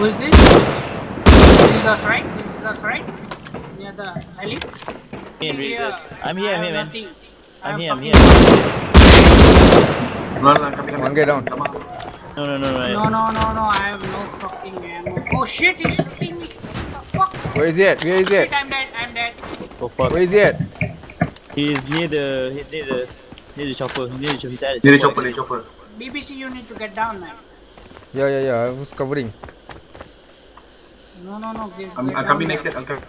Who is this? This is us, right? This is us, right? Near the alley? Me and Razor. I'm here, I I'm here, man. nothing. I I'm here, I'm here. No, no, coming, One guy down. No, no, no, No, no. no, no, no, I have no fucking ammo. Oh shit, he's shooting me. Fuck? Where is he at? Where is he Shit, at? I'm dead, I'm dead. Oh fuck. Where is he at? He's near the, he's near the, near the chopper. Near the chopper. He's at Near the chopper, near the chopper. BBC, you need to get down, man. Yeah, yeah, yeah. I was covering. No, no, no, get, I'm, get I'm down coming there. naked. I'm coming.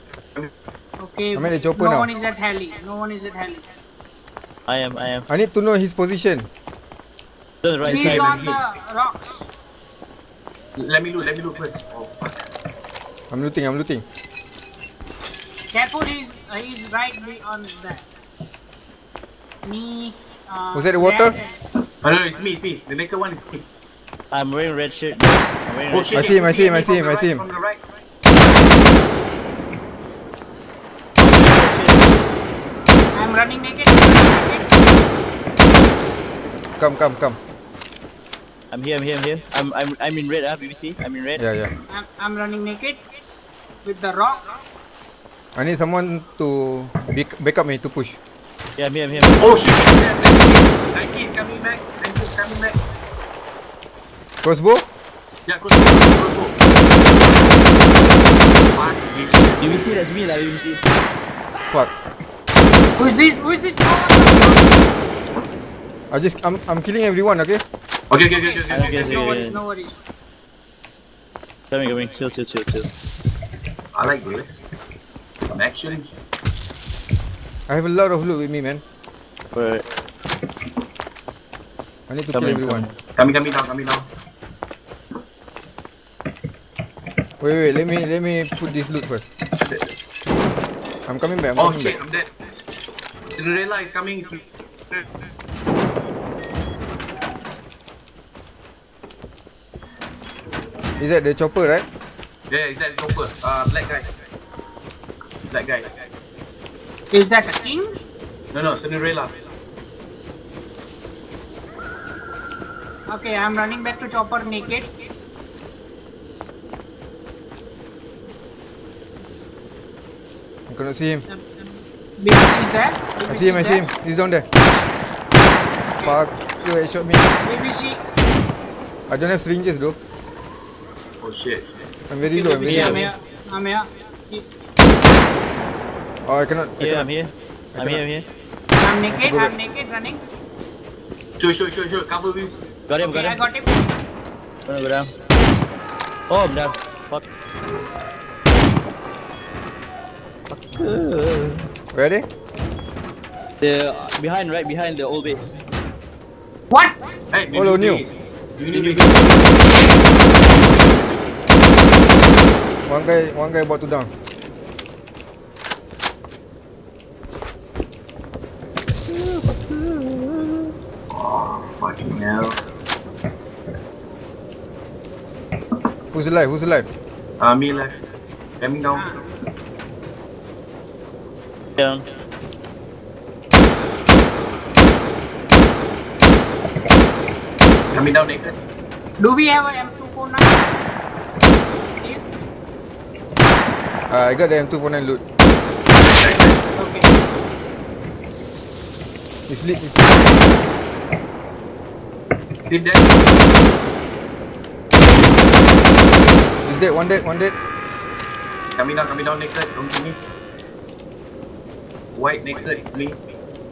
Okay, I'm at the chopper no now. one is at heli. No one is at heli. I am, I am. I need to know his position. The right He's side. on the rocks. Let me loot, let me loot first. Oh, fuck. I'm looting, I'm looting. Careful, he's uh, he's right beyond that. Me. Uh, Was that the water? Jack and- Oh, no, no, it's me, it's me. The naked one is me. I'm wearing red shirt. I'm wearing Oh, red shit, I see him, I see him, I see him, I see him. From the right. I'm running naked. Come, come, come. I'm here, I'm here, I'm here. I'm, I'm, I'm in red, ah, BBC. I'm in red. Yeah, yeah. I'm, I'm running naked with the rock. I need someone to back, back up me to push. Yeah, I'm here, I'm here. Oh, shit. Nike is coming back. Nike is coming back. Crossbow? Yeah. Fuck, bitch. BBC, that's me, lah, BBC. Fuck. Who is this? Who is this? I just, I'm, I'm killing everyone, okay? Okay, okay, okay, okay, okay, Okay, okay. okay. No worries, no worries. Coming, coming. Chill, chill, chill, chill. I like this. I'm actually. I have a lot of loot with me, man. Alright. I need to Coming, kill everyone. Coming, coming down, coming down. Wait, wait, let me, let me put this loot first. I'm coming back, I'm Oh coming shit, back. I'm dead. Cinderella is coming. Is that the chopper, right? Yeah, is that chopper? Uh, black guy. Black guy. Is that a king? No, no, Cinderella. Okay, I'm running back to chopper naked. I cannot see him. Uh, BBC is there. I see him, I see him. He's down there. Okay. Fuck, you headshot me. BBC. I don't have syringes though. Oh shit. I'm very low, I'm very BBC, I'm here. I'm here. Oh, I cannot. I Yeah, cannot. I'm here. I'm here, I'm here. I'm naked. I'm naked running. Sure, sure, sure, sure. Cover me. Got him, Okay, got him. I him. got him. Gonna go down. Oh, I'm down. Fuck. Where are they? The behind, right behind the old base. What? Hey, new. Need New One guy, one guy about to down. Oh, fucking hell. Who's alive? Who's alive? Uh, me left. Coming down. Down. Coming down naked. Do we have a M249? Here? Uh, I got the M249 loot. Okay. It's lit. It's Did that? He's dead. One dead. One dead. Coming down, coming down naked. Don't kill me. White naked, me.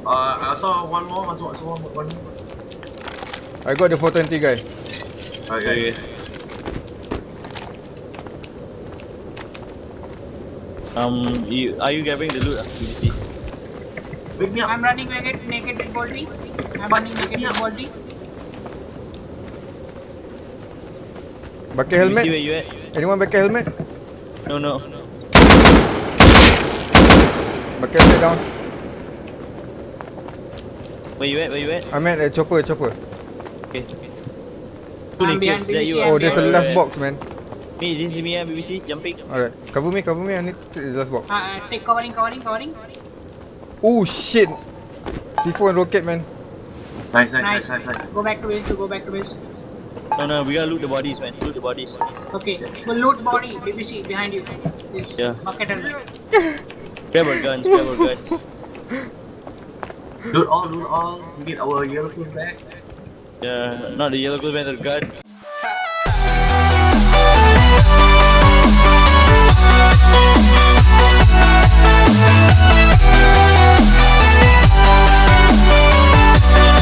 Uh, I saw one more. Saw, I saw one more. One more. I got the 420 guy. Okay. Um, you, are you grabbing the loot? ah, BBC. Wake me up. I'm running naked, naked with Boldy. I'm running naked with Boldy. Pakai helmet? you? Anyone pakai helmet? No, no. Pakai helmet down. Where you at? Where you at? I'm at a chopper. Chopper. Okay. Two I'm nakeds, behind that you BBC, are. Oh, there's a Yeah, last Alright. box, man. Me, this is me, ah, BBC, jumping. Alright, cover me, cover me. I need to take the last box. Uh, uh, take covering, covering, covering. Oh shit! C4 and rocket, man. Nice, nice, Nice. nice, nice, nice. Go back to base, to go back to base. No, no, we gotta loot the bodies, man. Loot the bodies. Okay, well, loot body, BBC, behind you. This Yeah. Bucket helmet. Grab our guns, grab our guns. Loot all, loot all. We get our yellow clothes back. Yeah, not the yellow gold man, the guns.